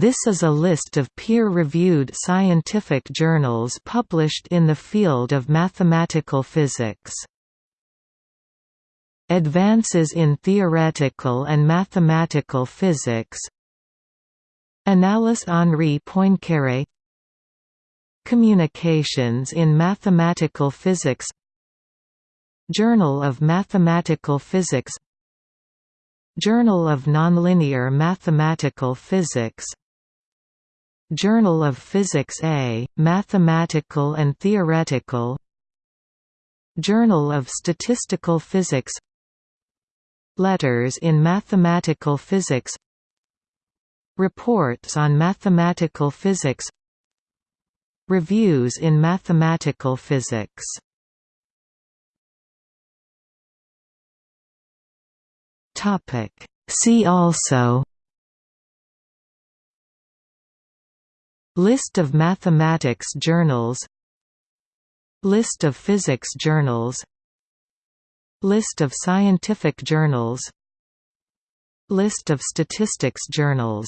This is a list of peer-reviewed scientific journals published in the field of mathematical physics. Advances in Theoretical and Mathematical Physics. Annales Henri Poincaré. Communications in Mathematical Physics. Journal of Mathematical Physics. Journal of Nonlinear Mathematical Physics Journal of Physics A, Mathematical and Theoretical. Journal of Statistical Physics. Letters in Mathematical Physics. Reports on Mathematical Physics. Reviews in Mathematical Physics. See also List of mathematics journals. List of physics journals. List of scientific journals. List of statistics journals